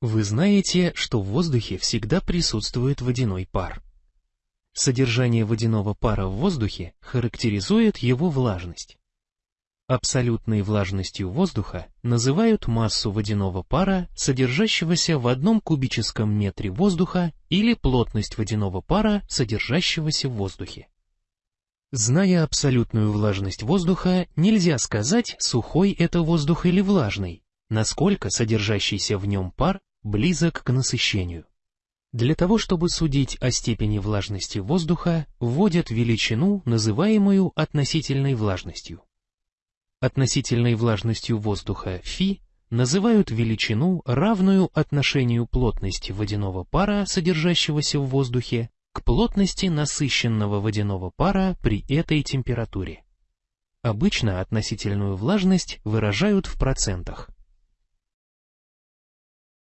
Вы знаете, что в воздухе всегда присутствует водяной пар. Содержание водяного пара в воздухе характеризует его влажность. Абсолютной влажностью воздуха называют массу водяного пара, содержащегося в одном кубическом метре воздуха или плотность водяного пара, содержащегося в воздухе. Зная абсолютную влажность воздуха, нельзя сказать, сухой это воздух или влажный, насколько содержащийся в нем пар близок к насыщению. Для того, чтобы судить о степени влажности воздуха, вводят величину, называемую относительной влажностью. Относительной влажностью воздуха φ называют величину, равную отношению плотности водяного пара, содержащегося в воздухе, к плотности насыщенного водяного пара при этой температуре. Обычно относительную влажность выражают в процентах.